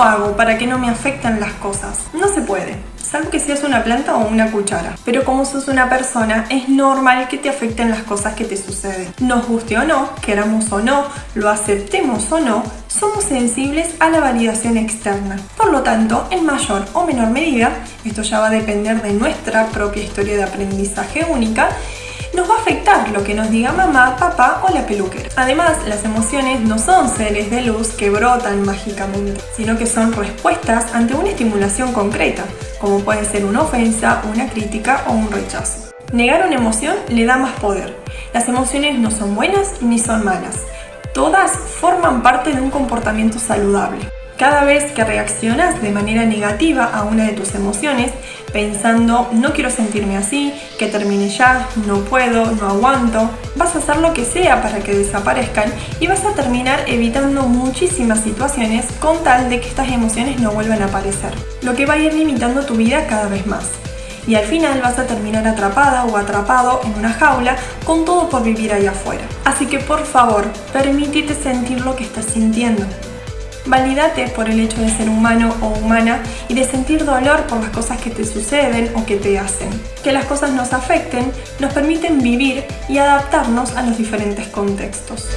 ¿Cómo hago para que no me afecten las cosas? No se puede, salvo que seas una planta o una cuchara. Pero como sos una persona, es normal que te afecten las cosas que te suceden. Nos guste o no, queramos o no, lo aceptemos o no, somos sensibles a la validación externa. Por lo tanto, en mayor o menor medida, esto ya va a depender de nuestra propia historia de aprendizaje única, nos va a afectar lo que nos diga mamá, papá o la peluquera. Además, las emociones no son seres de luz que brotan mágicamente, sino que son respuestas ante una estimulación concreta, como puede ser una ofensa, una crítica o un rechazo. Negar una emoción le da más poder. Las emociones no son buenas ni son malas. Todas forman parte de un comportamiento saludable. Cada vez que reaccionas de manera negativa a una de tus emociones, pensando no quiero sentirme así, que termine ya, no puedo, no aguanto, vas a hacer lo que sea para que desaparezcan y vas a terminar evitando muchísimas situaciones con tal de que estas emociones no vuelvan a aparecer, lo que va a ir limitando tu vida cada vez más. Y al final vas a terminar atrapada o atrapado en una jaula con todo por vivir ahí afuera. Así que por favor, permítete sentir lo que estás sintiendo. Valídate por el hecho de ser humano o humana y de sentir dolor por las cosas que te suceden o que te hacen. Que las cosas nos afecten nos permiten vivir y adaptarnos a los diferentes contextos.